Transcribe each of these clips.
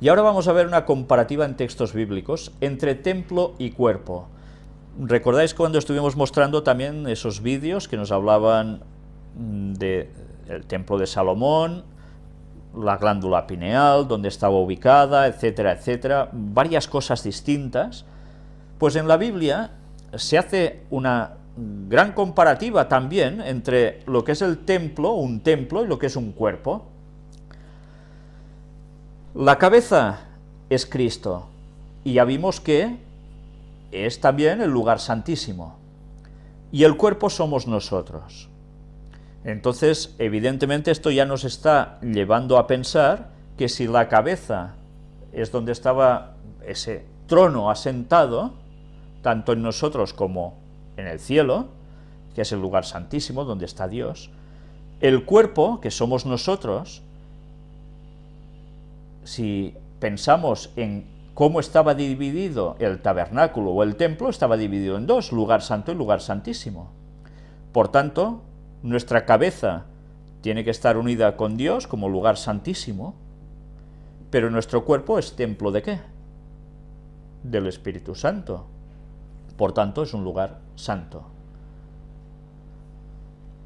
Y ahora vamos a ver una comparativa en textos bíblicos entre templo y cuerpo. ¿Recordáis cuando estuvimos mostrando también esos vídeos que nos hablaban del templo de Salomón, la glándula pineal, dónde estaba ubicada, etcétera, etcétera, varias cosas distintas? Pues en la Biblia se hace una gran comparativa también entre lo que es el templo, un templo, y lo que es un cuerpo. La cabeza es Cristo, y ya vimos que es también el lugar santísimo, y el cuerpo somos nosotros. Entonces, evidentemente esto ya nos está llevando a pensar que si la cabeza es donde estaba ese trono asentado, tanto en nosotros como en el cielo, que es el lugar santísimo donde está Dios, el cuerpo, que somos nosotros, si pensamos en cómo estaba dividido el tabernáculo o el templo, estaba dividido en dos, lugar santo y lugar santísimo. Por tanto, nuestra cabeza tiene que estar unida con Dios como lugar santísimo, pero nuestro cuerpo es templo de qué? Del Espíritu Santo. Por tanto, es un lugar santo.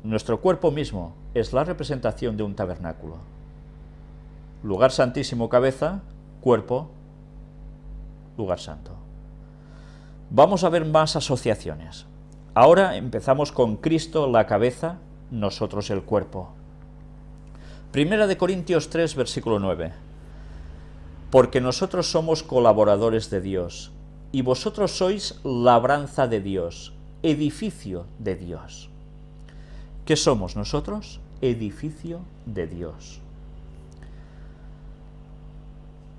Nuestro cuerpo mismo es la representación de un tabernáculo. Lugar santísimo cabeza, cuerpo lugar santo. Vamos a ver más asociaciones. Ahora empezamos con Cristo la cabeza, nosotros el cuerpo. Primera de Corintios 3, versículo 9. Porque nosotros somos colaboradores de Dios, y vosotros sois labranza de Dios, edificio de Dios. ¿Qué somos nosotros? Edificio de Dios.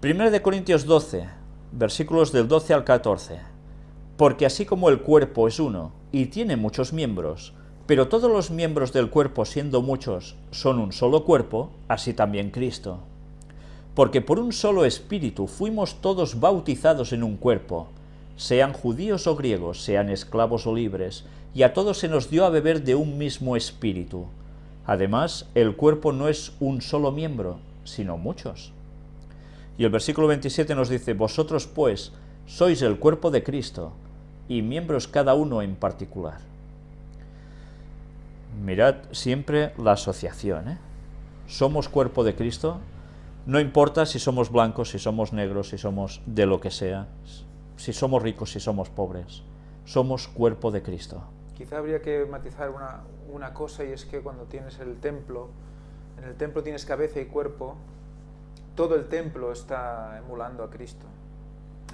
Primera de Corintios 12, versículos del 12 al 14. Porque así como el cuerpo es uno, y tiene muchos miembros, pero todos los miembros del cuerpo siendo muchos son un solo cuerpo, así también Cristo. Porque por un solo espíritu fuimos todos bautizados en un cuerpo, sean judíos o griegos, sean esclavos o libres, y a todos se nos dio a beber de un mismo espíritu. Además, el cuerpo no es un solo miembro, sino muchos. Y el versículo 27 nos dice, Vosotros pues sois el cuerpo de Cristo, y miembros cada uno en particular. Mirad siempre la asociación, ¿eh? Somos cuerpo de Cristo, no importa si somos blancos, si somos negros, si somos de lo que sea, si somos ricos, si somos pobres, somos cuerpo de Cristo. Quizá habría que matizar una, una cosa y es que cuando tienes el templo, en el templo tienes cabeza y cuerpo, todo el templo está emulando a Cristo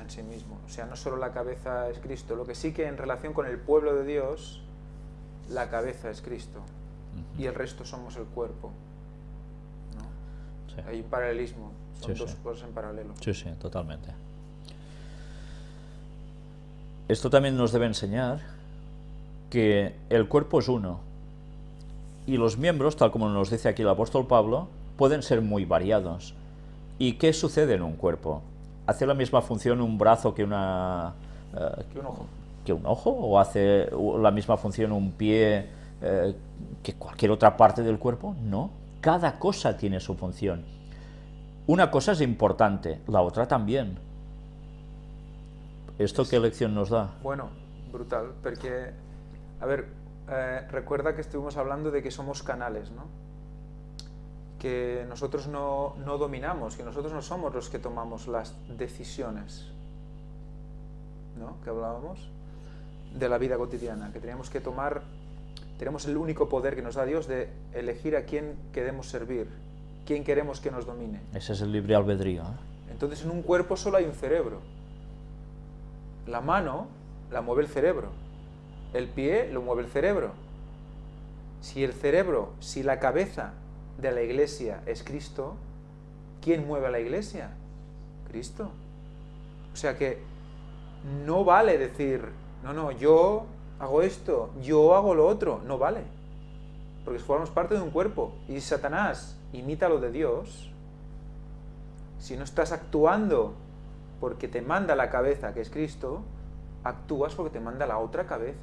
en sí mismo. O sea, no solo la cabeza es Cristo, lo que sí que en relación con el pueblo de Dios, la cabeza es Cristo y el resto somos el cuerpo. Hay un paralelismo, son dos cosas en paralelo. Sí, sí, totalmente. Esto también nos debe enseñar que el cuerpo es uno y los miembros, tal como nos dice aquí el apóstol Pablo, pueden ser muy variados. ¿Y qué sucede en un cuerpo? ¿Hace la misma función un brazo que una... Eh, que un ojo. ¿Que un ojo? ¿O hace la misma función un pie eh, que cualquier otra parte del cuerpo? No. Cada cosa tiene su función. Una cosa es importante, la otra también. ¿Esto qué lección nos da? Bueno, brutal, porque, a ver, eh, recuerda que estuvimos hablando de que somos canales, ¿no? Que nosotros no, dominamos, que nosotros no somos los que tomamos las decisiones, ¿no? Que hablábamos de la vida cotidiana, que tenemos que tomar, tenemos el único poder que nos da Dios de elegir a quién queremos servir, quién queremos que nos domine. Ese es el libre albedrío. ¿eh? Entonces en un cuerpo solo hay un cerebro. La mano la mueve el cerebro, el pie lo mueve el cerebro. Si el cerebro, si la cabeza de la iglesia es Cristo, ¿quién mueve a la iglesia? Cristo. O sea que no vale decir, no, no, yo hago esto, yo hago lo otro, no vale. Porque formamos parte de un cuerpo y Satanás imita lo de Dios, si no estás actuando porque te manda la cabeza, que es Cristo, actúas porque te manda la otra cabeza.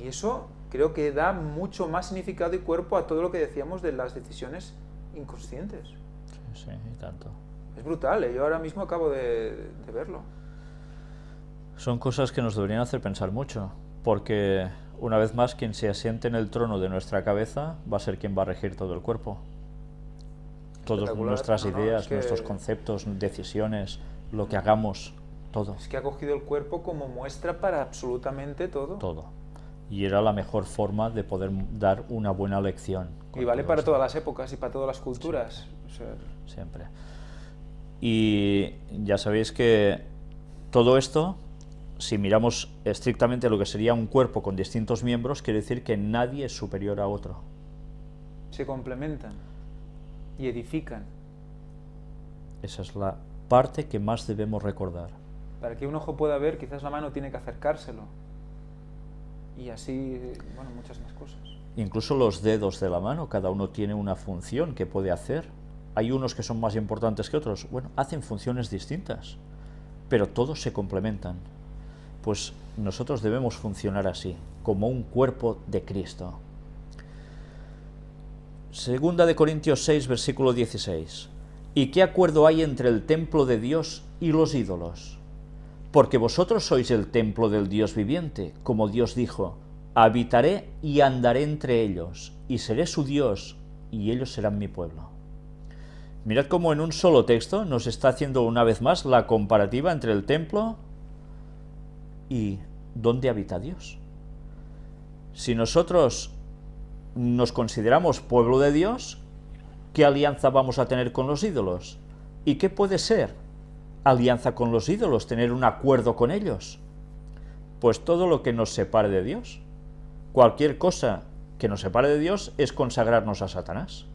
Y eso creo que da mucho más significado y cuerpo a todo lo que decíamos de las decisiones inconscientes. sí, y tanto. Es brutal, ¿eh? yo ahora mismo acabo de, de verlo. Son cosas que nos deberían hacer pensar mucho, porque una vez más quien se asiente en el trono de nuestra cabeza va a ser quien va a regir todo el cuerpo. Todas nuestras No, no, ideas, es que- nuestros conceptos, decisiones, lo que hagamos, todo, Es que ha cogido el cuerpo como muestra para absolutamente todo. todo. Y era la mejor forma de poder dar una buena lección. Y vale para todas las épocas y para todas las culturas. O sea, siempre. Y ya sabéis que todo esto, si miramos estrictamente lo que sería un cuerpo con distintos miembros, quiere decir que nadie es superior a otro. se complementan y edifican. Esa es la parte que más debemos recordar. Para que un ojo pueda ver, quizás la mano tiene que acercárselo. Y así, bueno, muchas más cosas. Incluso los dedos de la mano, cada uno tiene una función que puede hacer. Hay unos que son más importantes que otros. Bueno, hacen funciones distintas, pero todos se complementan. Pues nosotros debemos funcionar así, como un cuerpo de Cristo. Segunda de Corintios 6, versículo 16. ¿Y qué acuerdo hay entre el templo de Dios y los ídolos? Porque vosotros sois el templo del Dios viviente, como Dios dijo, habitaré y andaré entre ellos, y seré su Dios, y ellos serán mi pueblo. Mirad cómo en un solo texto nos está haciendo una vez más la comparativa entre el templo y dónde habita Dios. Si nosotros nos consideramos pueblo de Dios, ¿qué alianza vamos a tener con los ídolos? ¿Y qué puede ser alianza con los ídolos, tener un acuerdo con ellos? Pues todo lo que nos separe de Dios. Cualquier cosa que nos separe de Dios es consagrarnos a Satanás,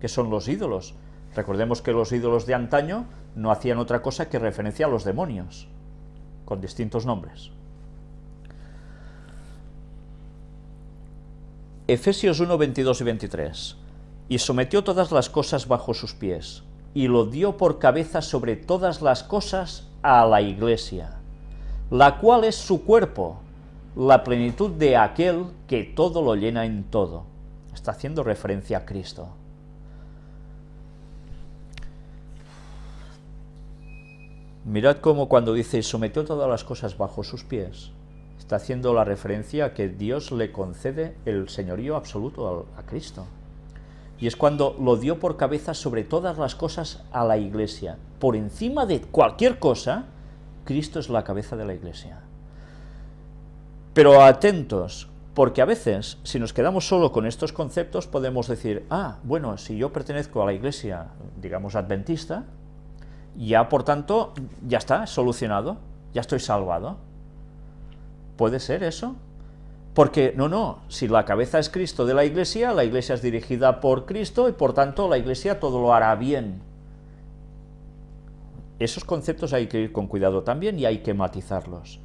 que son los ídolos. Recordemos que los ídolos de antaño no hacían otra cosa que referencia a los demonios, con distintos nombres. Efesios 1, 22 y 23. Y sometió todas las cosas bajo sus pies, y lo dio por cabeza sobre todas las cosas a la iglesia, la cual es su cuerpo, la plenitud de aquel que todo lo llena en todo. Está haciendo referencia a Cristo. Mirad cómo cuando dice "Y sometió todas las cosas bajo sus pies, está haciendo la referencia a que Dios le concede el señorío absoluto a, a Cristo. Y es cuando lo dio por cabeza sobre todas las cosas a la iglesia. Por encima de cualquier cosa, Cristo es la cabeza de la iglesia. Pero atentos, porque a veces, si nos quedamos solo con estos conceptos, podemos decir, ah, bueno, si yo pertenezco a la iglesia, digamos, adventista, ya por tanto, ya está, solucionado, ya estoy salvado. ¿Puede ser eso? Porque, no, no, si la cabeza es Cristo de la iglesia, la iglesia es dirigida por Cristo y por tanto la iglesia todo lo hará bien. Esos conceptos hay que ir con cuidado también y hay que matizarlos.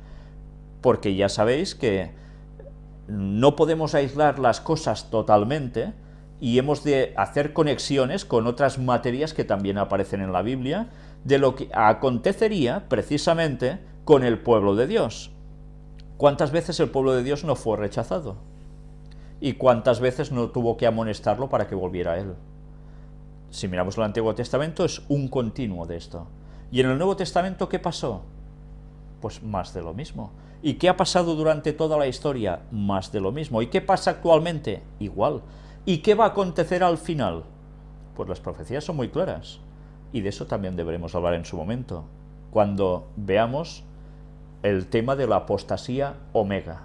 Porque ya sabéis que no podemos aislar las cosas totalmente y hemos de hacer conexiones con otras materias que también aparecen en la Biblia de lo que acontecería precisamente con el pueblo de Dios. ¿Cuántas veces el pueblo de Dios no fue rechazado? ¿Y cuántas veces no tuvo que amonestarlo para que volviera a él? Si miramos el Antiguo Testamento es un continuo de esto. ¿Y en el Nuevo Testamento qué pasó? Pues más de lo mismo. ¿Y qué ha pasado durante toda la historia? Más de lo mismo. ¿Y qué pasa actualmente? Igual. ¿Y qué va a acontecer al final? Pues las profecías son muy claras. Y de eso también deberemos hablar en su momento, cuando veamos el tema de la apostasía omega.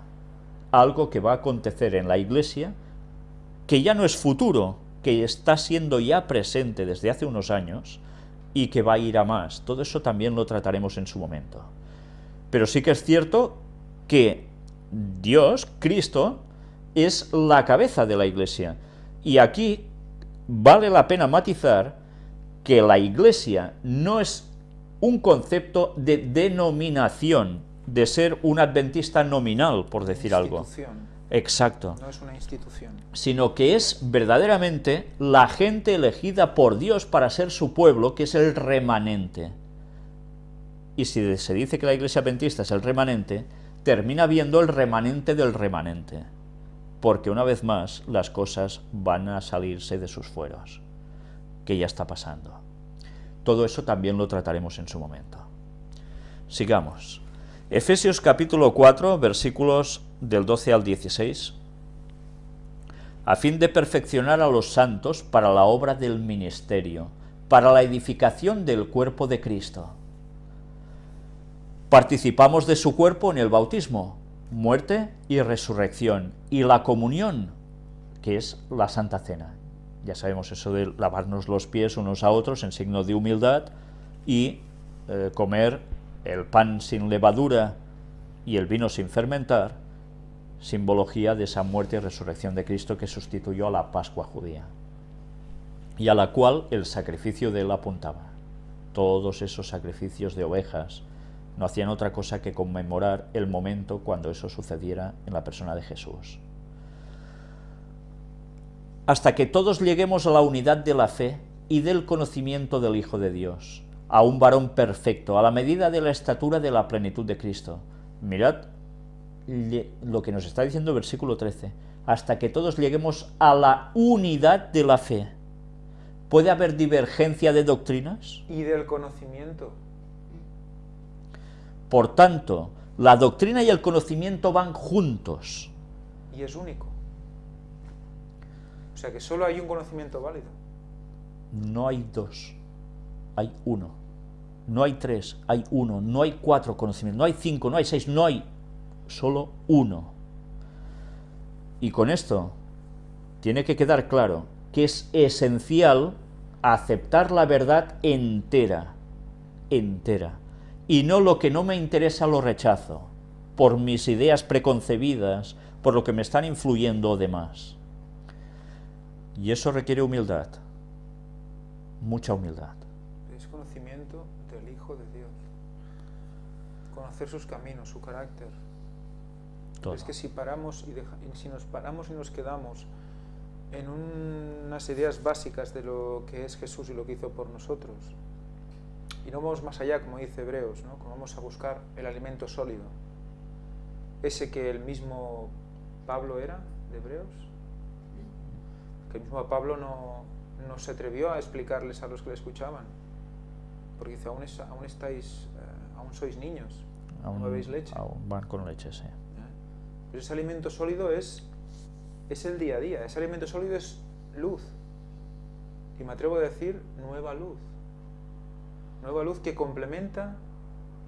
Algo que va a acontecer en la iglesia, que ya no es futuro, que está siendo ya presente desde hace unos años y que va a ir a más. Todo eso también lo trataremos en su momento. Pero sí que es cierto que Dios, Cristo, es la cabeza de la iglesia. Y aquí vale la pena matizar que la iglesia no es un concepto de denominación, de ser un adventista nominal, por decir algo. Exacto. No es una institución. Sino que es verdaderamente la gente elegida por Dios para ser su pueblo, que es el remanente. Y si se dice que la iglesia adventista es el remanente, termina viendo el remanente del remanente. Porque una vez más las cosas van a salirse de sus fueros, que ya está pasando. Todo eso también lo trataremos en su momento. Sigamos. Efesios capítulo 4, versículos del 12 al 16. A fin de perfeccionar a los santos para la obra del ministerio, para la edificación del cuerpo de Cristo. Participamos de su cuerpo en el bautismo, muerte y resurrección, y la comunión, que es la Santa Cena. Ya sabemos eso de lavarnos los pies unos a otros en signo de humildad y eh, comer el pan sin levadura y el vino sin fermentar, simbología de esa muerte y resurrección de Cristo que sustituyó a la Pascua judía y a la cual el sacrificio de él apuntaba. Todos esos sacrificios de ovejas no hacían otra cosa que conmemorar el momento cuando eso sucediera en la persona de Jesús. Hasta que todos lleguemos a la unidad de la fe y del conocimiento del Hijo de Dios, a un varón perfecto, a la medida de la estatura de la plenitud de Cristo. Mirad lo que nos está diciendo el versículo 13, hasta que todos lleguemos a la unidad de la fe. ¿Puede haber divergencia de doctrinas? Y del conocimiento. Por tanto, la doctrina y el conocimiento van juntos. Y es único. O sea que solo hay un conocimiento válido. No hay dos, hay uno. No hay tres, hay uno. No hay cuatro conocimientos, no hay cinco, no hay seis, no hay solo uno. Y con esto tiene que quedar claro que es esencial aceptar la verdad entera, entera, y no lo que no me interesa lo rechazo, por mis ideas preconcebidas, por lo que me están influyendo demás. Y eso requiere humildad, mucha humildad. Es conocimiento del Hijo de Dios, conocer sus caminos, su carácter. Es que si paramos y, si nos paramos y nos quedamos en unas ideas básicas de lo que es Jesús y lo que hizo por nosotros, y no vamos más allá, como dice Hebreos, ¿no? como vamos a buscar el alimento sólido, ese que el mismo Pablo era de Hebreos, que el mismo Pablo no, no se atrevió a explicarles a los que le escuchaban, porque dice, aún, aún estáis, eh, aún sois niños, aún, bebéis leche. Aún van con leche, sí. Pero ese alimento sólido es, es el día a día, ese alimento sólido es luz. Y me atrevo a decir nueva luz. Nueva luz que complementa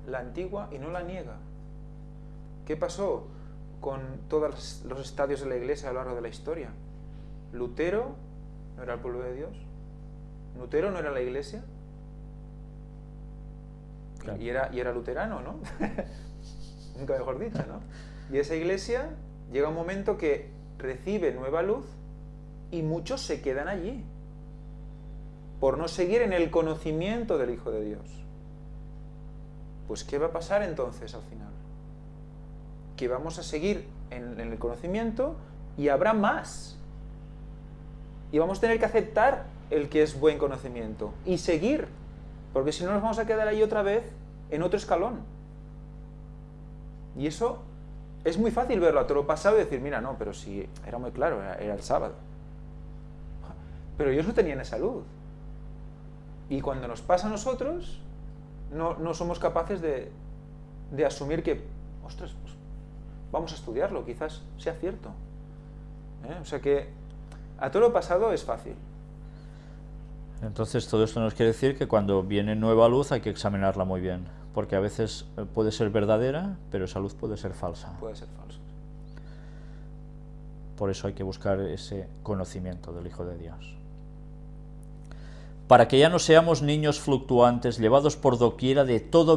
la antigua y no la niega. ¿Qué pasó con todos los estadios de la iglesia a lo largo de la historia? Lutero no era el pueblo de Dios. Lutero no era la iglesia. Y, era, y era luterano, ¿no? Nunca mejor dicho, ¿no? Y esa iglesia llega un momento que recibe nueva luz y muchos se quedan allí por no seguir en el conocimiento del Hijo de Dios. Pues ¿qué va a pasar entonces al final? Que vamos a seguir en, el conocimiento y habrá más. Y vamos a tener que aceptar el que es buen conocimiento y seguir, porque si no nos vamos a quedar ahí otra vez en otro escalón. Y eso es muy fácil verlo a todo lo pasado y decir, mira, no, pero si era muy claro, era, el sábado. Pero ellos no tenían esa luz. Y cuando nos pasa a nosotros, no, somos capaces de, asumir que, ostras, pues, vamos a estudiarlo, quizás sea cierto. ¿Eh? O sea que a todo lo pasado es fácil. Entonces todo esto nos quiere decir que cuando viene nueva luz hay que examinarla muy bien porque a veces eh, puede ser verdadera, pero esa luz puede ser falsa. Puede ser falsa. Por eso hay que buscar ese conocimiento del Hijo de Dios. Para que ya no seamos niños fluctuantes, llevados por doquiera de todo